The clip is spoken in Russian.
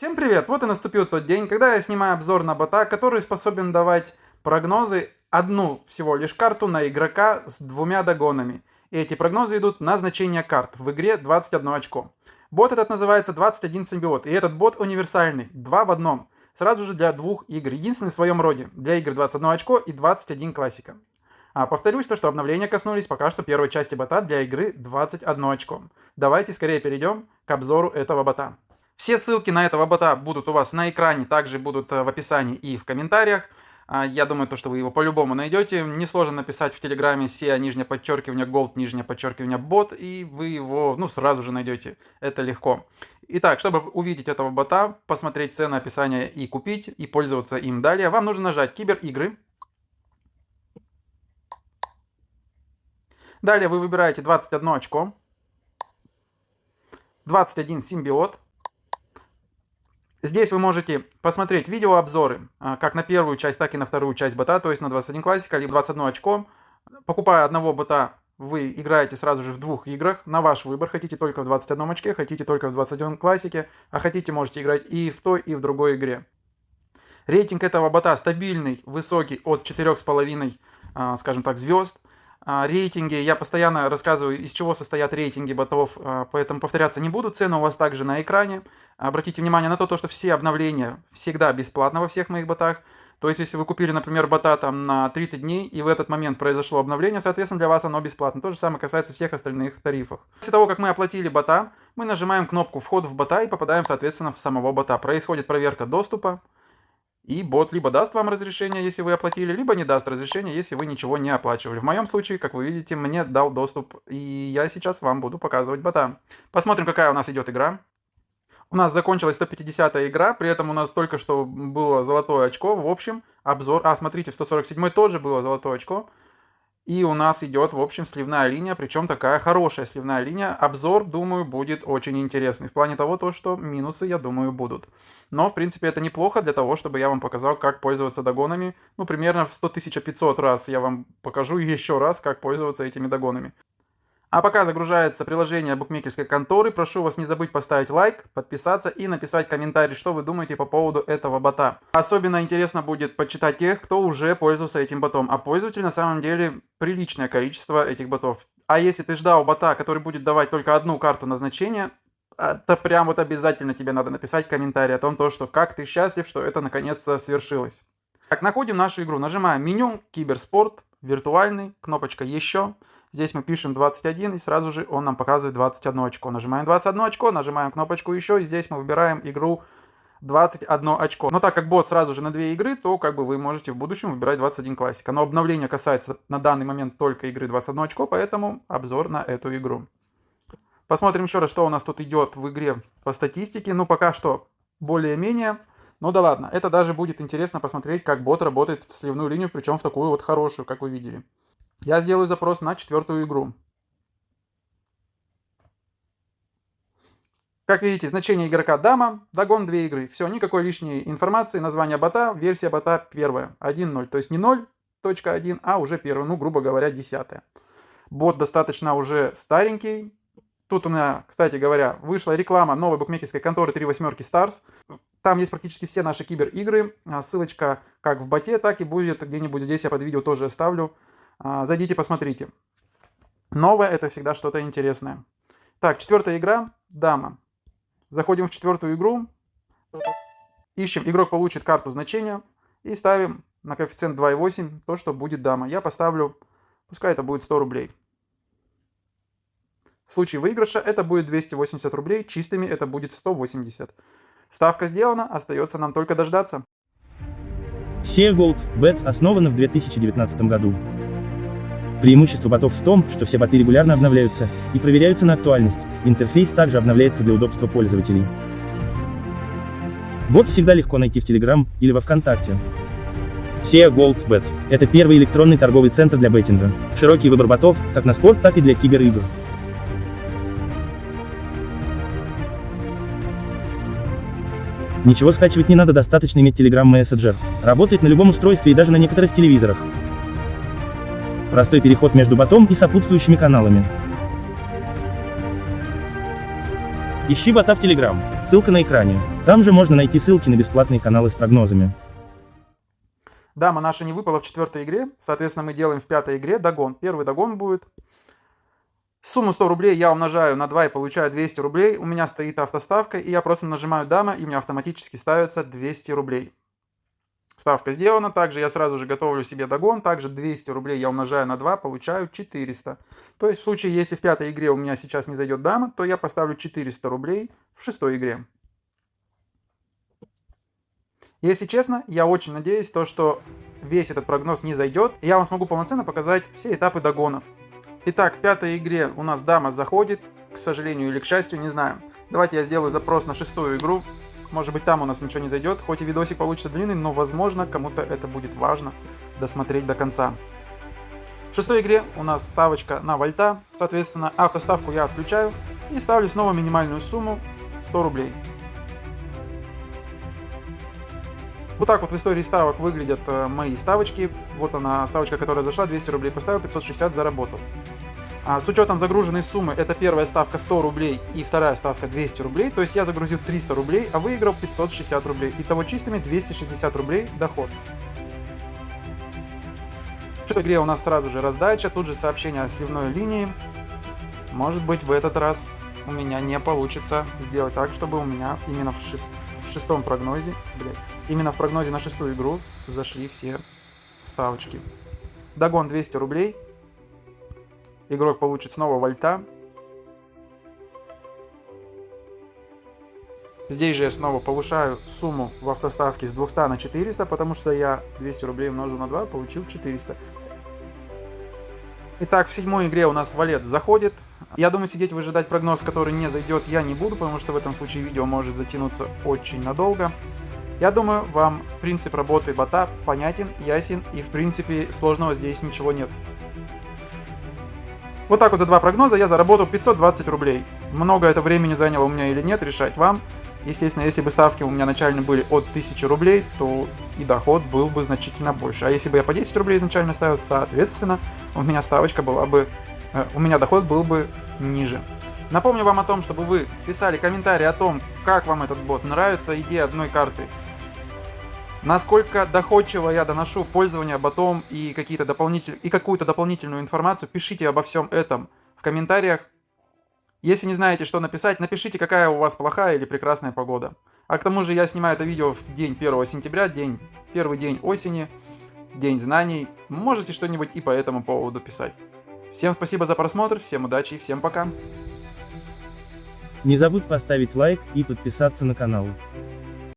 Всем привет! Вот и наступил тот день, когда я снимаю обзор на бота, который способен давать прогнозы одну всего лишь карту на игрока с двумя догонами. И эти прогнозы идут на значение карт в игре 21 очко. Бот этот называется 21 симбиот, и этот бот универсальный, два в одном. Сразу же для двух игр, единственный в своем роде, для игр 21 очко и 21 классика. А повторюсь, то, что обновления коснулись пока что первой части бота для игры 21 очко. Давайте скорее перейдем к обзору этого бота. Все ссылки на этого бота будут у вас на экране, также будут э, в описании и в комментариях. А, я думаю, то, что вы его по-любому найдете. Несложно написать в Телеграме SEA, нижнее подчеркивание, Gold, нижнее подчеркивание, бот, и вы его, ну, сразу же найдете. Это легко. Итак, чтобы увидеть этого бота, посмотреть цены, описание и купить, и пользоваться им далее, вам нужно нажать Киберигры. Далее вы выбираете 21 очко, 21 симбиот, Здесь вы можете посмотреть видеообзоры, а, как на первую часть, так и на вторую часть бота, то есть на 21 классика или 21 очко. Покупая одного бота, вы играете сразу же в двух играх, на ваш выбор. Хотите только в 21 очке, хотите только в 21 классике, а хотите можете играть и в той, и в другой игре. Рейтинг этого бота стабильный, высокий, от 4,5, а, скажем так, звезд. А, рейтинги, я постоянно рассказываю, из чего состоят рейтинги ботов, а, поэтому повторяться не буду. Цены у вас также на экране. Обратите внимание на то, что все обновления всегда бесплатно во всех моих ботах. То есть, если вы купили, например, бота там на 30 дней, и в этот момент произошло обновление, соответственно, для вас оно бесплатно. То же самое касается всех остальных тарифов. После того, как мы оплатили бота, мы нажимаем кнопку «Вход в бота» и попадаем, соответственно, в самого бота. Происходит проверка доступа. И бот либо даст вам разрешение, если вы оплатили, либо не даст разрешение, если вы ничего не оплачивали. В моем случае, как вы видите, мне дал доступ, и я сейчас вам буду показывать бота. Посмотрим, какая у нас идет игра. У нас закончилась 150 игра, при этом у нас только что было золотое очко. В общем, обзор... А, смотрите, в 147 тоже было золотое очко. И у нас идет, в общем, сливная линия, причем такая хорошая сливная линия. Обзор, думаю, будет очень интересный. В плане того, то, что минусы, я думаю, будут. Но, в принципе, это неплохо для того, чтобы я вам показал, как пользоваться догонами. Ну, примерно в 100 500 раз я вам покажу еще раз, как пользоваться этими догонами. А пока загружается приложение букмекерской конторы, прошу вас не забыть поставить лайк, подписаться и написать комментарий, что вы думаете по поводу этого бота. Особенно интересно будет почитать тех, кто уже пользовался этим ботом, а пользователей на самом деле приличное количество этих ботов. А если ты ждал бота, который будет давать только одну карту назначения, то прям вот обязательно тебе надо написать комментарий о том, то, что как ты счастлив, что это наконец-то свершилось. Так, находим нашу игру, нажимаем меню, киберспорт, виртуальный, кнопочка еще. Здесь мы пишем 21, и сразу же он нам показывает 21 очко. Нажимаем 21 очко, нажимаем кнопочку еще, и здесь мы выбираем игру 21 очко. Но так как бот сразу же на две игры, то как бы вы можете в будущем выбирать 21 классика. Но обновление касается на данный момент только игры 21 очко, поэтому обзор на эту игру. Посмотрим еще раз, что у нас тут идет в игре по статистике. Ну, пока что более-менее. Ну да ладно, это даже будет интересно посмотреть, как бот работает в сливную линию, причем в такую вот хорошую, как вы видели. Я сделаю запрос на четвертую игру. Как видите, значение игрока дама, догон две игры. Все, никакой лишней информации, название бота, версия бота первая, 1.0. То есть не 0.1, а уже первая, ну, грубо говоря, десятая. Бот достаточно уже старенький. Тут у меня, кстати говоря, вышла реклама новой букмекерской конторы 3 восьмерки Stars. Там есть практически все наши кибер-игры. А ссылочка как в боте, так и будет где-нибудь здесь я под видео тоже оставлю. А, зайдите, посмотрите. Новое это всегда что-то интересное. Так, четвертая игра. Дама. Заходим в четвертую игру. Ищем, игрок получит карту значения. И ставим на коэффициент 2,8 то, что будет дама. Я поставлю, пускай это будет 100 рублей. В случае выигрыша это будет 280 рублей, чистыми это будет 180. Ставка сделана, остается нам только дождаться. SEA Gold Bet основана в 2019 году. Преимущество ботов в том, что все боты регулярно обновляются и проверяются на актуальность, интерфейс также обновляется для удобства пользователей. Бот всегда легко найти в Telegram или во Вконтакте. SEA Gold Bet – это первый электронный торговый центр для беттинга. Широкий выбор ботов, как на спорт, так и для киберигр. Ничего скачивать не надо, достаточно иметь Telegram Messenger. Работает на любом устройстве и даже на некоторых телевизорах. Простой переход между ботом и сопутствующими каналами. Ищи бота в Telegram. Ссылка на экране. Там же можно найти ссылки на бесплатные каналы с прогнозами. Дама наша не выпала в четвертой игре, соответственно, мы делаем в пятой игре догон. Первый догон будет. Сумму 100 рублей я умножаю на 2 и получаю 200 рублей. У меня стоит автоставка, и я просто нажимаю дама, и у меня автоматически ставится 200 рублей. Ставка сделана. Также я сразу же готовлю себе догон. Также 200 рублей я умножаю на 2, получаю 400. То есть в случае, если в пятой игре у меня сейчас не зайдет дама, то я поставлю 400 рублей в шестой игре. Если честно, я очень надеюсь, то, что весь этот прогноз не зайдет, и я вам смогу полноценно показать все этапы догонов. Итак, в пятой игре у нас дама заходит, к сожалению или к счастью, не знаю. Давайте я сделаю запрос на шестую игру. Может быть там у нас ничего не зайдет, хоть и видосик получится длинный, но возможно кому-то это будет важно досмотреть до конца. В шестой игре у нас ставочка на вольта, соответственно автоставку я отключаю и ставлю снова минимальную сумму 100 рублей. Вот так вот в истории ставок выглядят э, мои ставочки. Вот она, ставочка, которая зашла, 200 рублей поставил, 560 заработал. А с учетом загруженной суммы, это первая ставка 100 рублей и вторая ставка 200 рублей, то есть я загрузил 300 рублей, а выиграл 560 рублей. Итого чистыми 260 рублей доход. В игре у нас сразу же раздача, тут же сообщение о сливной линии. Может быть в этот раз у меня не получится сделать так, чтобы у меня именно в, шест... в шестом прогнозе, блядь, именно в прогнозе на шестую игру зашли все ставочки. Догон 200 рублей. Игрок получит снова вольта. Здесь же я снова повышаю сумму в автоставке с 200 на 400, потому что я 200 рублей умножу на 2, получил 400. Итак, в седьмой игре у нас валет заходит. Я думаю, сидеть выжидать прогноз, который не зайдет, я не буду, потому что в этом случае видео может затянуться очень надолго. Я думаю, вам принцип работы бота понятен, ясен и в принципе сложного здесь ничего нет. Вот так вот за два прогноза я заработал 520 рублей. Много это времени заняло у меня или нет, решать вам. Естественно, если бы ставки у меня начально были от 1000 рублей, то и доход был бы значительно больше. А если бы я по 10 рублей изначально ставил, соответственно, у меня ставочка была бы, э, у меня доход был бы ниже. Напомню вам о том, чтобы вы писали комментарии о том, как вам этот бот нравится, идея одной карты. Насколько доходчиво я доношу пользование ботом и, дополнитель... и какую-то дополнительную информацию, пишите обо всем этом в комментариях. Если не знаете, что написать, напишите, какая у вас плохая или прекрасная погода. А к тому же я снимаю это видео в день 1 сентября, день, первый день осени, день знаний. Можете что-нибудь и по этому поводу писать. Всем спасибо за просмотр, всем удачи и всем пока. Не забудь поставить лайк и подписаться на канал.